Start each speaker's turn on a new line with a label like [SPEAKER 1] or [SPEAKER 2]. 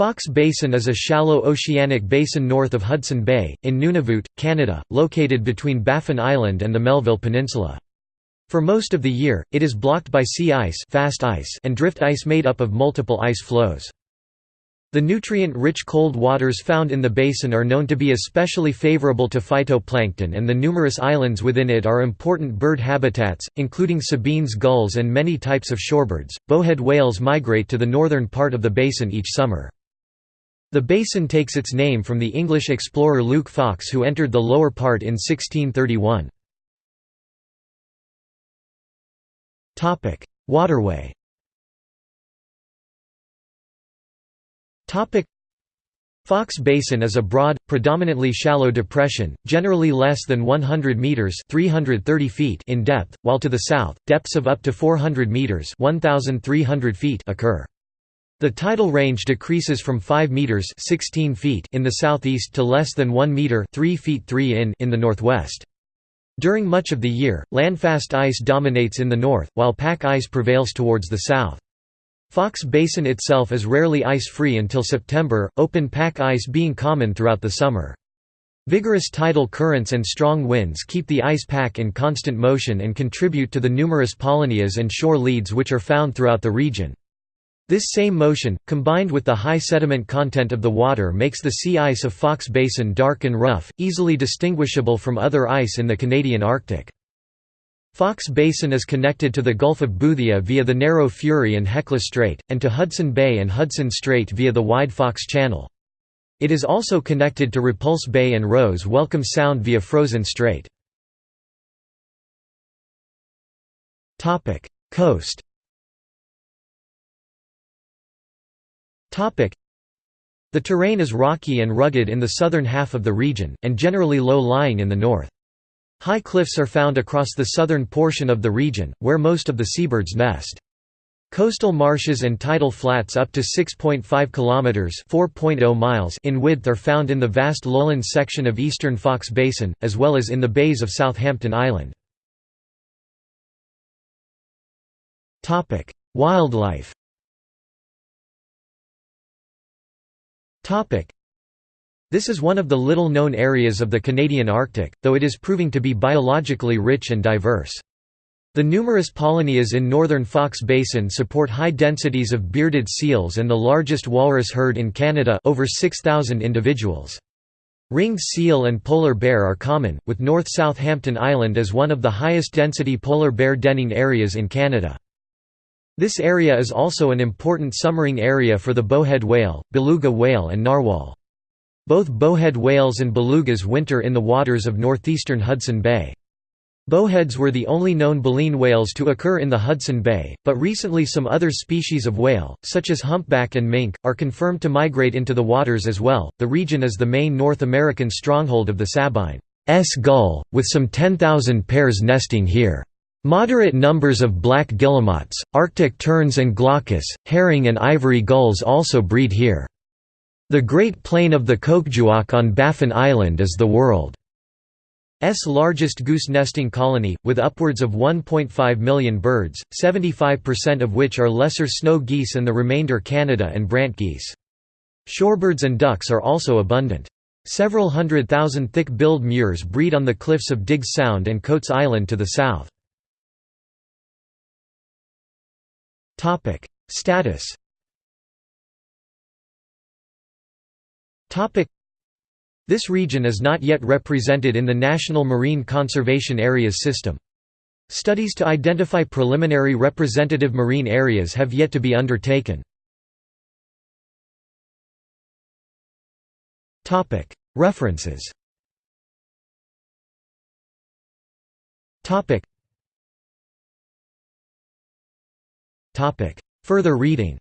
[SPEAKER 1] Foxe Basin is a shallow oceanic basin north of Hudson Bay, in Nunavut, Canada, located between Baffin Island and the Melville Peninsula. For most of the year, it is blocked by sea ice, fast ice and drift ice made up of multiple ice floes. The nutrient-rich cold waters found in the basin are known to be especially favorable to phytoplankton and the numerous islands within it are important bird habitats, including Sabine's gulls and many types of shorebirds. Bowhead whales migrate to the northern part of the basin each summer. The basin takes its name from the English explorer Luke Foxe who entered the lower part in 1631. Waterway Foxe Basin is a broad, predominantly shallow depression, generally less than 100 meters (330 feet) in depth, while to the south, depths of up to 400 meters (1300 feet) occur. The tidal range decreases from 5 meters (16 feet) in the southeast to less than 1 meter (3 feet 3 in) in the northwest. During much of the year, landfast ice dominates in the north, while pack ice prevails towards the south. Foxe Basin itself is rarely ice-free until September, open pack ice being common throughout the summer. Vigorous tidal currents and strong winds keep the ice pack in constant motion and contribute to the numerous polynyas and shore leads which are found throughout the region. This same motion, combined with the high sediment content of the water makes the sea ice of Foxe Basin dark and rough, easily distinguishable from other ice in the Canadian Arctic. Foxe Basin is connected to the Gulf of Boothia via the narrow Fury and Hecla Strait, and to Hudson Bay and Hudson Strait via the wide Foxe Channel. It is also connected to Repulse Bay and Roes Welcome Sound via Frozen Strait. Coast The terrain is rocky and rugged in the southern half of the region, and generally low-lying in the north. High cliffs are found across the southern portion of the region, where most of the seabirds nest. Coastal marshes and tidal flats up to 6.5 kilometers (4.0 miles) in width are found in the vast lowland section of eastern Foxe Basin, as well as in the bays of Southampton Island. Wildlife. This is one of the little-known areas of the Canadian Arctic, though it is proving to be biologically rich and diverse. The numerous polynyas in northern Foxe Basin support high densities of bearded seals and the largest walrus herd in Canada over 6,000 individuals. Ringed seal and polar bear are common, with North Southampton Island as one of the highest density polar bear denning areas in Canada. This area is also an important summering area for the bowhead whale, beluga whale and narwhal. Both bowhead whales and belugas winter in the waters of northeastern Hudson Bay. Bowheads were the only known baleen whales to occur in the Hudson Bay, but recently some other species of whale, such as humpback and mink, are confirmed to migrate into the waters as well. The region is the main North American stronghold of the Sabine's gull, with some 10,000 pairs nesting here. Moderate numbers of black guillemots, Arctic terns and glaucous, herring and ivory gulls also breed here. The Great Plain of the Koukdjuak on Baffin Island is the world's largest goose nesting colony, with upwards of 1.5 million birds, 75% of which are lesser snow geese and the remainder Canada and brant geese. Shorebirds and ducks are also abundant. Several hundred thousand thick-billed murres breed on the cliffs of Digges Sound and Coates Island to the south. Status This region is not yet represented in the National Marine Conservation Areas system. Studies to identify preliminary representative marine areas have yet to be undertaken. References Further reading